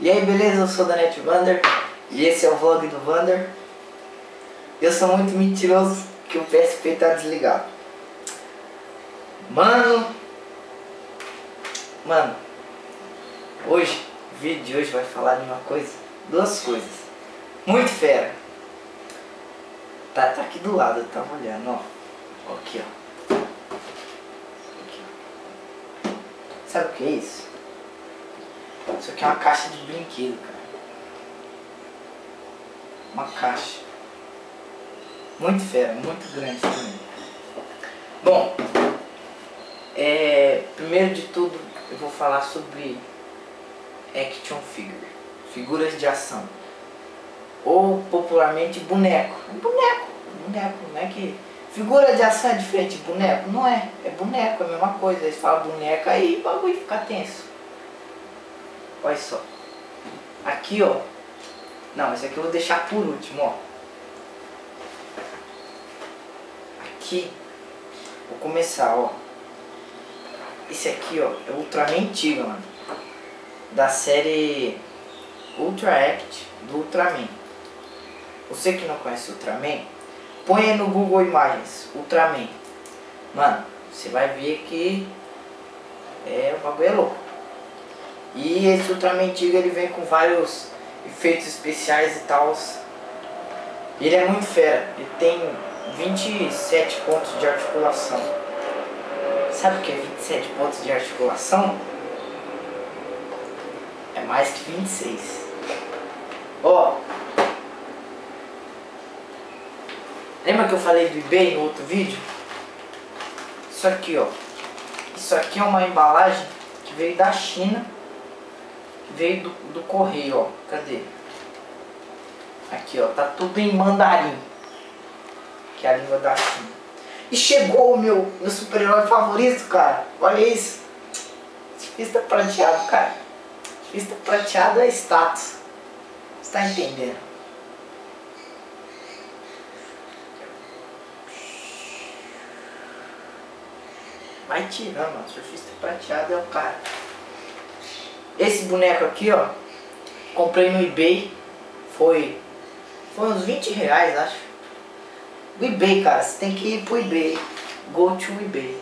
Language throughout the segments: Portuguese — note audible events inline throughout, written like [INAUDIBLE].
E aí, beleza? Eu sou o Danete Vander e esse é o vlog do Vander. Eu sou muito mentiroso que o PSP tá desligado. Mano, mano, hoje, o vídeo de hoje vai falar de uma coisa, duas coisas, muito fera. Tá, tá aqui do lado, eu tava olhando, ó. Aqui, ó. Aqui, ó. Sabe o que é isso? Isso aqui é uma caixa de brinquedo, cara. Uma caixa. Muito fera, muito grande também. Bom, é, primeiro de tudo eu vou falar sobre action figure, figuras de ação. Ou popularmente boneco. Boneco, boneco, não é que. Figura de ação é diferente de boneco? Não é, é boneco, é a mesma coisa. Eles falam boneca aí o bagulho fica tenso. Olha só. Aqui, ó. Não, esse aqui eu vou deixar por último, ó. Aqui. Vou começar, ó. Esse aqui, ó, é Ultraman antigo, mano. Da série Ultra Act do Ultraman. Você que não conhece Ultraman, põe no Google Imagens, Ultraman. Mano, você vai ver que é, o bagulho é louco. E esse Ultraman antigo ele vem com vários efeitos especiais e tal. Ele é muito fera, ele tem 27 pontos de articulação. Sabe o que é 27 pontos de articulação? É mais que 26. Ó. Lembra que eu falei do eBay no outro vídeo? Isso aqui, ó. Isso aqui é uma embalagem que veio da China veio do, do correio, ó. Cadê? Aqui, ó. Tá tudo em mandarim. Que é a língua da China. E chegou o meu, meu super-herói favorito, cara. Olha isso. Surfista prateado, cara. Surfista prateado é status. Você tá entendendo? Vai tirando, mano. Surfista prateado é o cara. Esse boneco aqui, ó, comprei no eBay, foi, foi uns 20 reais, acho. O eBay, cara, você tem que ir pro eBay, go to eBay.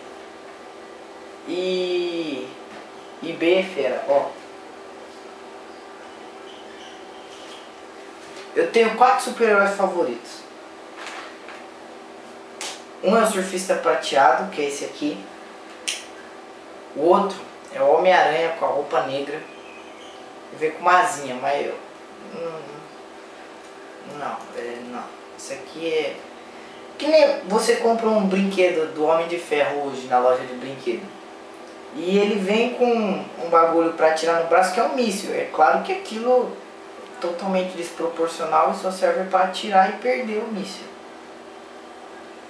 E eBay é fera, ó. Eu tenho quatro super-heróis favoritos. Um é o surfista prateado, que é esse aqui. O outro é o Homem-Aranha com a roupa negra. E vem com uma asinha, mas eu... Não, é, não. Isso aqui é... Que nem você compra um brinquedo do Homem de Ferro hoje na loja de brinquedo. E ele vem com um bagulho pra tirar no braço que é um míssil. É claro que aquilo totalmente desproporcional e só serve para atirar e perder o míssil.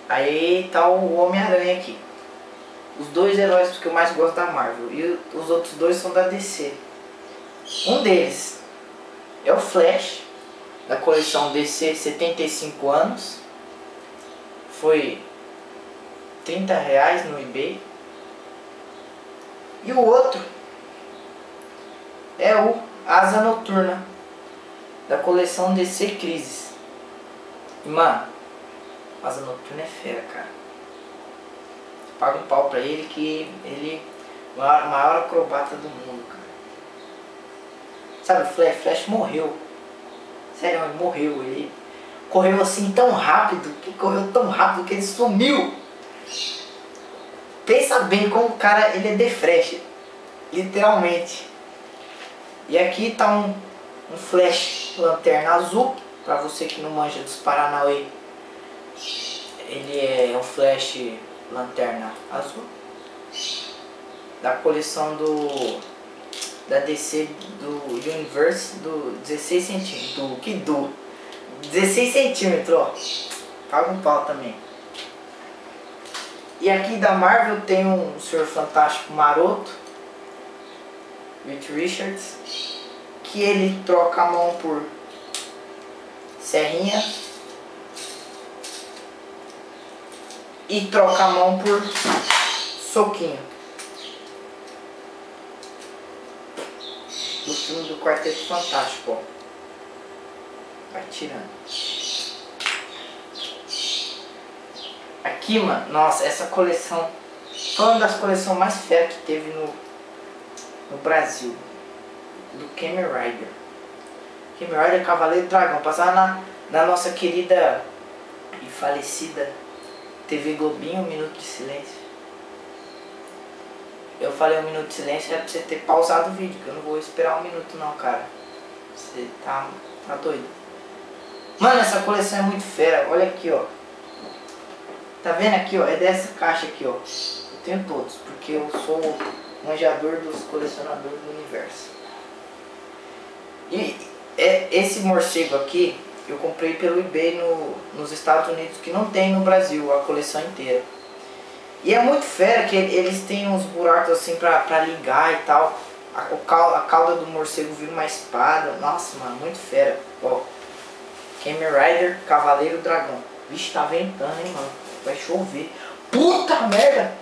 Aí tá o Homem-Aranha aqui os dois heróis que eu mais gosto da Marvel. E os outros dois são da DC. Um deles é o Flash, da coleção DC 75 anos. Foi 30 reais no eBay. E o outro é o Asa Noturna, da coleção DC Crisis. E, mano, Asa Noturna é fera, cara paga um pau pra ele que ele é o maior acrobata do mundo, cara. Sabe, o Flash, Flash morreu. Sério, ele morreu. Ele correu assim tão rápido, que correu tão rápido que ele sumiu. Pensa bem como o cara, ele é de Flash. Literalmente. E aqui tá um, um Flash Lanterna Azul. Pra você que não manja dos Paranauê. Ele é um Flash lanterna azul. Da coleção do da DC do Universe do 16 centímetros. Do que do? 16 centímetros ó. Paga um pau também. E aqui da Marvel tem um Senhor Fantástico maroto Rich Richards que ele troca a mão por serrinha e troca a mão por soquinho. filme do Quarteto Fantástico, ó. Vai tirando. Aqui, mano, nossa, essa coleção foi uma das coleções mais férias que teve no, no Brasil. Do Kamen Rider. Kamen Rider Cavaleiro Dragão. Passava na, na nossa querida e falecida TV Globinho, um minuto de silêncio. Eu falei um minuto de silêncio, é pra você ter pausado o vídeo, que eu não vou esperar um minuto não, cara. Você tá, tá doido. Mano, essa coleção é muito fera. Olha aqui, ó. Tá vendo aqui, ó? É dessa caixa aqui, ó. Eu tenho todos, porque eu sou manjador dos colecionadores do universo. E é, esse morcego aqui, eu comprei pelo eBay no, nos Estados Unidos, que não tem no Brasil a coleção inteira. E é muito fera que eles têm uns buracos assim pra, pra ligar e tal. A, a cauda do morcego vira uma espada. Nossa, mano, muito fera. Ó. Kamen Rider, Cavaleiro Dragão. Vixe, tá ventando, hein, mano. Vai chover. Puta merda!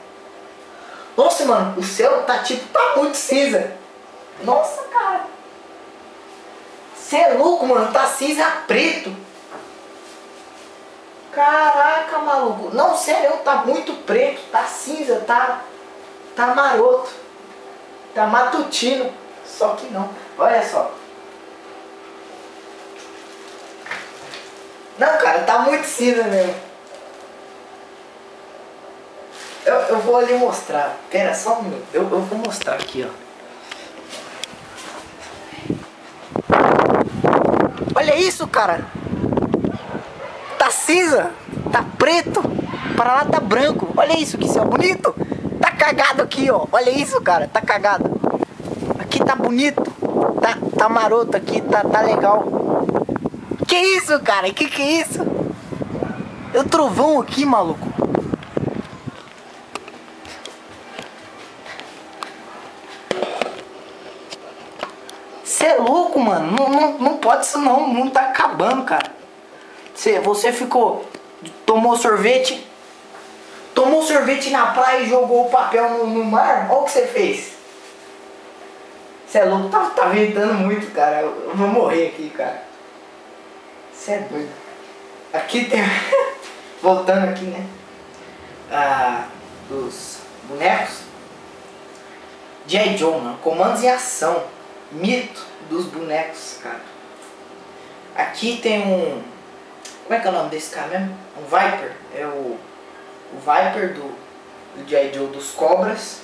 Nossa, mano, o céu tá tipo, tá muito cinza. Nossa, cara. Você é louco, mano. Tá cinza preto. Caraca, maluco. Não, sério, tá muito preto, tá cinza, tá, tá maroto. Tá matutino. Só que não. Olha só. Não, cara, tá muito cinza mesmo. Eu, eu vou ali mostrar. Pera, só um minuto. Eu, eu vou mostrar aqui, ó. Olha isso, cara cinza, tá preto, para lá tá branco. Olha isso, que céu bonito. Tá cagado aqui, ó. Olha isso, cara, tá cagado. Aqui tá bonito, tá, tá maroto aqui, tá, tá legal. Que isso, cara? Que que é isso? É o trovão aqui, maluco. Você é louco, mano. Não, não, não pode isso não. O mundo tá acabando, cara. Você, você ficou, tomou sorvete, tomou sorvete na praia e jogou o papel no, no mar? Olha o que você fez. Você é louco, tá, tá ventando muito, cara. Eu vou morrer aqui, cara. Você é doido. Aqui tem. [LAUGHS] Voltando aqui, né? Ah, dos bonecos. J. Joe, mano. Comandos em ação. Mito dos bonecos, cara. Aqui tem um como é que é o nome desse cara mesmo? Um Viper. É o, o Viper do, do. Joe dos Cobras.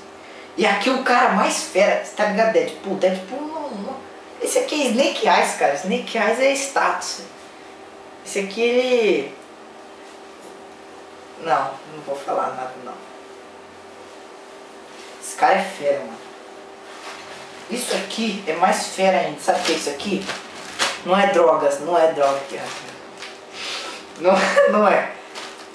E aqui o cara mais fera, tá ligado? Deadpool? Deadpool não, não. Esse aqui é Snake Eyes, cara. Snake Eyes é status. Esse aqui ele. Não, não vou falar nada não. Esse cara é fera, mano. Isso aqui é mais fera ainda. Sabe o que é isso aqui? Não é drogas, não é droga. Não, [LAUGHS] não é.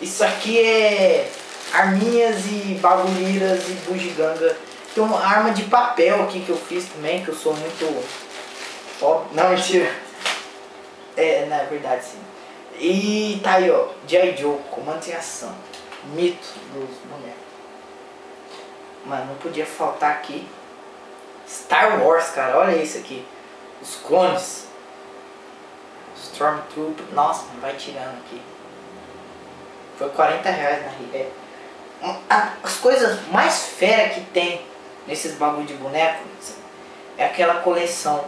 Isso aqui é arminhas e bagulheiras e bugiganga. Tem uma arma de papel aqui que eu fiz também, que eu sou muito... Ó, não, mentira. É, na verdade sim. E tá aí, ó. J. Joe, comando em ação. Mito dos bonecos. Mano, não podia faltar aqui. Star Wars, cara. Olha isso aqui. Os clones. Stormtrooper. Nossa, vai tirando aqui. Foi 40 reais na Ribeira. As coisas mais fera que tem nesses bagulho de boneco é aquela coleção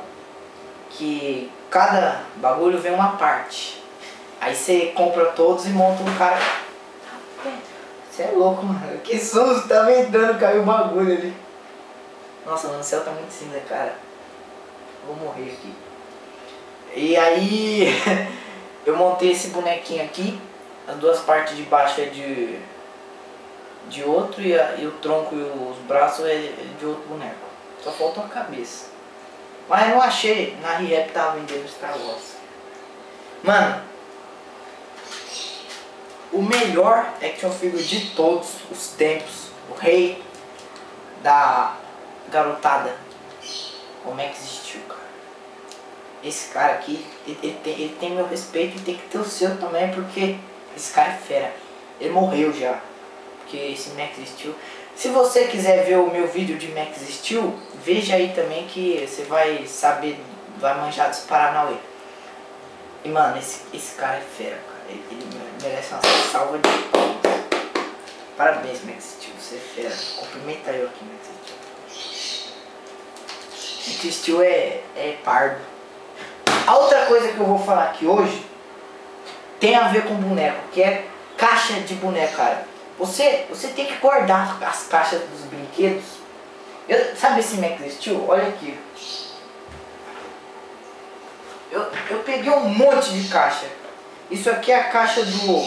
que cada bagulho vem uma parte. Aí você compra todos e monta um cara. Você é louco, mano. Que susto, tá ventando, caiu o bagulho ali. Nossa, mano, o céu tá muito cinza, cara. Vou morrer aqui. E aí [LAUGHS] eu montei esse bonequinho aqui, as duas partes de baixo é de, de outro e, a, e o tronco e os braços é de outro boneco. Só falta a cabeça. Mas não achei, na Riep tava vendendo Star Wars. Mano, o melhor action figure de todos os tempos, o rei da garotada, como é que existiu, cara? Esse cara aqui, ele, ele, tem, ele tem meu respeito e tem que ter o seu também, porque esse cara é fera. Ele morreu já, porque esse Max Steel... Se você quiser ver o meu vídeo de Max Steel, veja aí também que você vai saber, vai manjar dos Paranauê. E mano, esse, esse cara é fera, cara. Ele, ele merece uma salva de palmas. Parabéns, Max Steel, você é fera. Cumprimenta eu aqui, Max Steel. Max Steel é, é pardo. A outra coisa que eu vou falar aqui hoje tem a ver com boneco, que é caixa de boneco, cara. Você, você tem que guardar as caixas dos brinquedos. Eu, sabe esse Max Steel? Olha aqui. Eu, eu peguei um monte de caixa. Isso aqui é a caixa do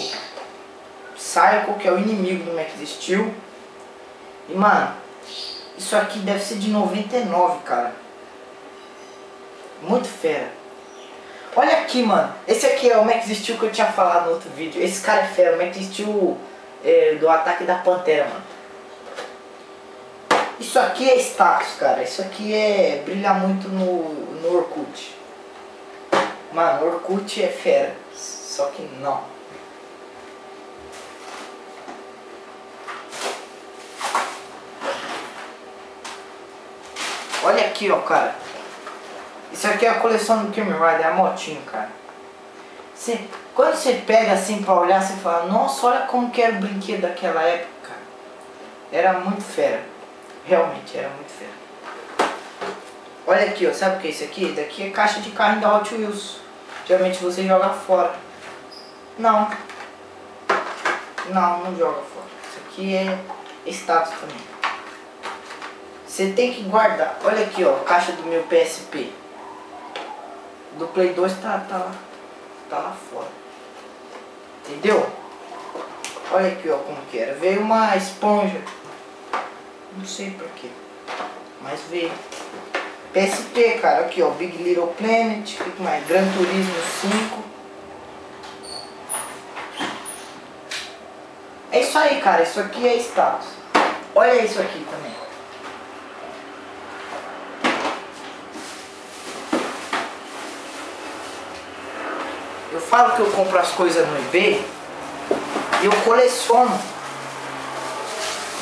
Psycho, que é o inimigo do Max Steel. E mano, isso aqui deve ser de 99, cara. Muito fera. Olha aqui, mano. Esse aqui é o Max Steel que eu tinha falado no outro vídeo. Esse cara é fera. O Max Steel é, do ataque da Pantera, mano. Isso aqui é status, cara. Isso aqui é brilhar muito no, no Orkut. Mano, Orkut é fera. Só que não. Olha aqui, ó, cara. Isso aqui é a coleção do Kamen Rider, a motinho, cara. Você, quando você pega assim pra olhar, você fala, nossa, olha como que era o brinquedo daquela época. Era muito fera. Realmente, era muito fera. Olha aqui, ó, sabe o que é isso aqui? Daqui é caixa de carro da Hot Wheels. Geralmente você joga fora. Não. Não, não joga fora. Isso aqui é status também. Você tem que guardar. Olha aqui, ó, caixa do meu PSP. Do Play 2 tá, tá, lá, tá lá fora. Entendeu? Olha aqui, ó, como que era. Veio uma esponja. Não sei porquê. Mas veio. PSP, cara. Aqui, ó. Big Little Planet. O que mais? Gran Turismo 5. É isso aí, cara. Isso aqui é status. Olha isso aqui também. Eu falo que eu compro as coisas no eBay e eu coleciono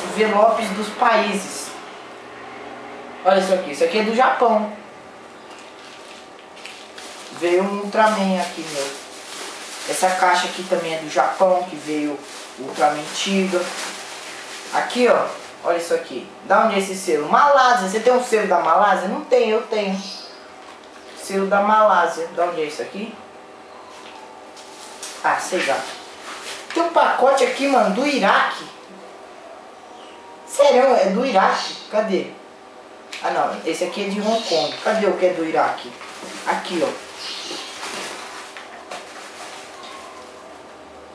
envelopes dos países. Olha isso aqui, isso aqui é do Japão. Veio um Ultraman aqui meu. Essa caixa aqui também é do Japão, que veio Ultraman Tiga. Aqui ó, olha isso aqui. Da onde é esse selo? Malásia. Você tem um selo da Malásia? Não tem, eu tenho. Selo da Malásia. Da onde é isso aqui? Ah, sei lá. Tem um pacote aqui, mano, do Iraque. Sério, é do Iraque. Cadê? Ah, não. Esse aqui é de Hong Kong. Cadê o que é do Iraque? Aqui, ó.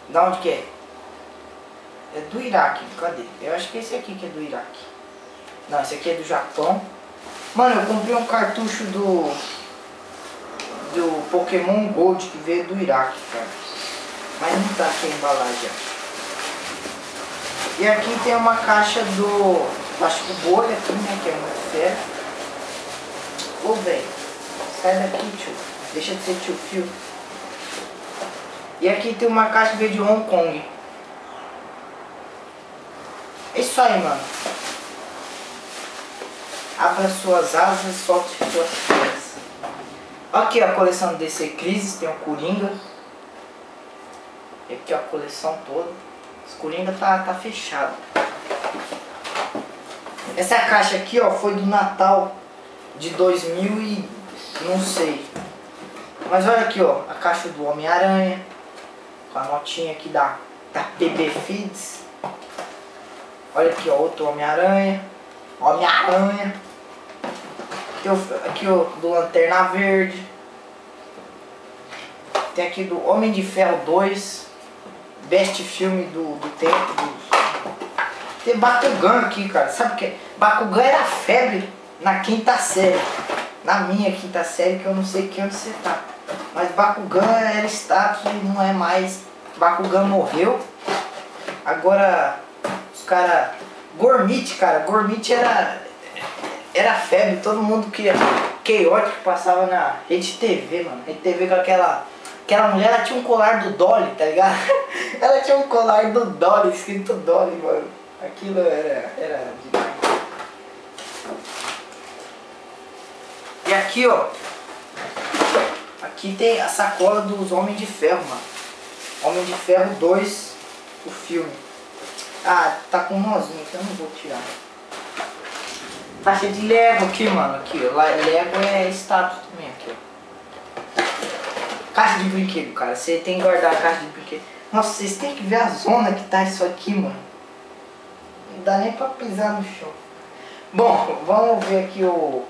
Da onde que é? É do Iraque. Cadê? Eu acho que esse aqui que é do Iraque. Não, esse aqui é do Japão. Mano, eu comprei um cartucho do... Do Pokémon Gold que veio do Iraque, cara. Mas não tá a embalagem. E aqui tem uma caixa do plástico bolha aqui, né? Que é muito fera. Ô, velho. Sai daqui, tio. Deixa de ser tio fio. E aqui tem uma caixa veio de Hong Kong. É isso aí, mano. Abra suas asas e solte suas pernas. Aqui a coleção DC Crisis, tem o Coringa. E aqui ó, a coleção toda. Os Coringa tá, tá fechado. Essa caixa aqui ó, foi do Natal de 2000 e não sei. Mas olha aqui ó, a caixa do Homem-Aranha. Com a notinha aqui da, da PB Feeds. Olha aqui ó, outro Homem-Aranha. Homem-Aranha. Aqui ó, do Lanterna Verde. Tem aqui do Homem de Ferro 2 best filme do, do tempo. Do... Tem Bakugan aqui, cara. Sabe o que? Bakugan era febre na quinta série. Na minha quinta série, que eu não sei que onde você tá. Mas Bakugan era status e não é mais. Bakugan morreu. Agora, os caras... Gormit, cara. Gormit era... Era febre. Todo mundo queria... Chaotic passava na Rede TV, mano. Rede TV com aquela Aquela mulher, ela tinha um colar do Dolly, tá ligado? [LAUGHS] ela tinha um colar do Dolly, escrito Dolly, mano. Aquilo era, era demais. E aqui, ó. Aqui tem a sacola dos Homens de Ferro, mano. Homem de Ferro 2, o filme. Ah, tá com um nozinho, então eu não vou tirar. Tá cheio de Lego aqui, mano. Aqui. Lego é status também. Caixa de brinquedo, cara. Você tem que guardar a caixa de brinquedo. Nossa, vocês têm que ver a zona que tá isso aqui, mano. Não dá nem pra pisar no chão. Bom, vamos ver aqui o... O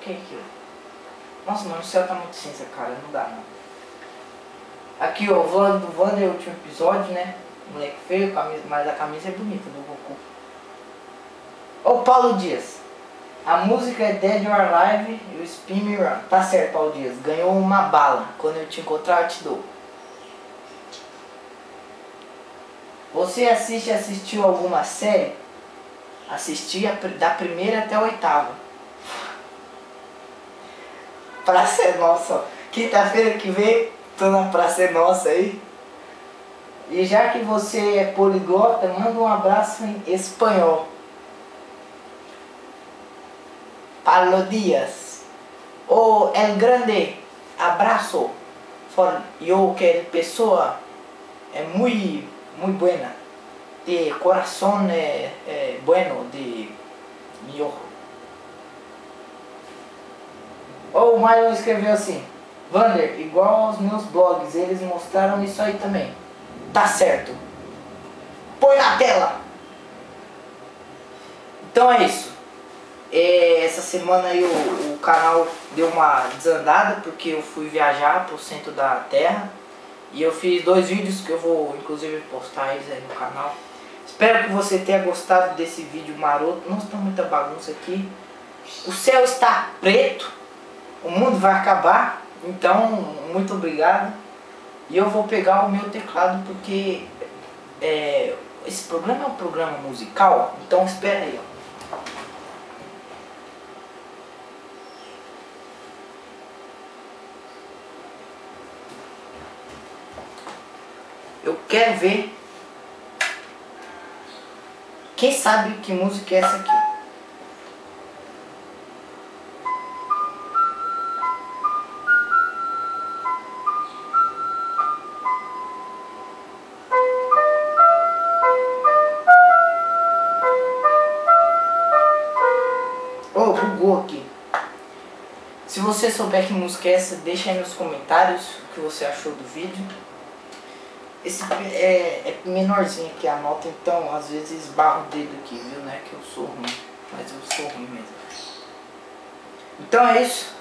que é aqui, ó? Nossa, mano, o céu tá muito cinza, cara. Não dá, não. Aqui, ó, o vlog do Wander, o último episódio, né? Moleque feio, camisa, mas a camisa é bonita do Goku. Ô Paulo Dias, a música é Dead or Alive e o Spin Me Run. Tá certo, Paulo Dias, ganhou uma bala. Quando eu te encontrar, eu te dou. Você assiste assistiu alguma série? Assisti a, da primeira até a oitava. Praça é nossa. Quinta-feira que vem, tô na Praça é nossa aí. E já que você é poliglota, manda um abraço em espanhol. Paulo Dias. O El Grande abraço. For yo que pessoa é muito, muito buena. De coração é, é bueno, de ojo. Ou o Marlon escreveu assim. Vander, igual aos meus blogs, eles mostraram isso aí também. Tá certo. Põe na tela. Então é isso. É, essa semana aí o, o, canal deu uma desandada porque eu fui viajar pro centro da terra. E eu fiz dois vídeos que eu vou inclusive postar eles aí no canal. Espero que você tenha gostado desse vídeo maroto. Nossa, tá muita bagunça aqui. O céu está preto. O mundo vai acabar. Então, muito obrigado. E eu vou pegar o meu teclado porque é, esse programa é um programa musical. Então espera aí, ó. Eu quero ver quem sabe que música é essa aqui. Oh, bugou aqui. Se você souber que música é essa, deixa aí nos comentários o que você achou do vídeo. Esse é, é menorzinho aqui a nota, então às vezes esbarro o dedo aqui, viu? Não é que eu sou ruim, mas eu sou ruim mesmo. Então é isso.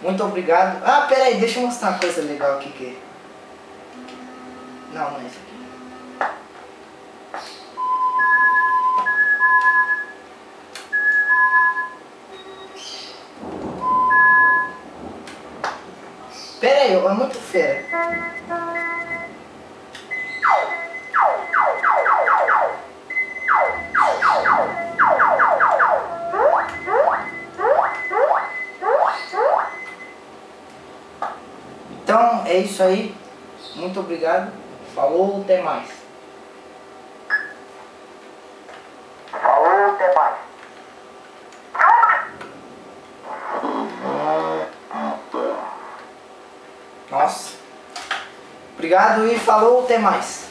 Muito obrigado. Ah, pera aí, deixa eu mostrar uma coisa legal aqui que... Não, não é isso aqui. Pera aí, é muito fera. Isso aí. Muito obrigado. Falou, até mais. Falou, até mais. Nossa. Obrigado e falou, até mais.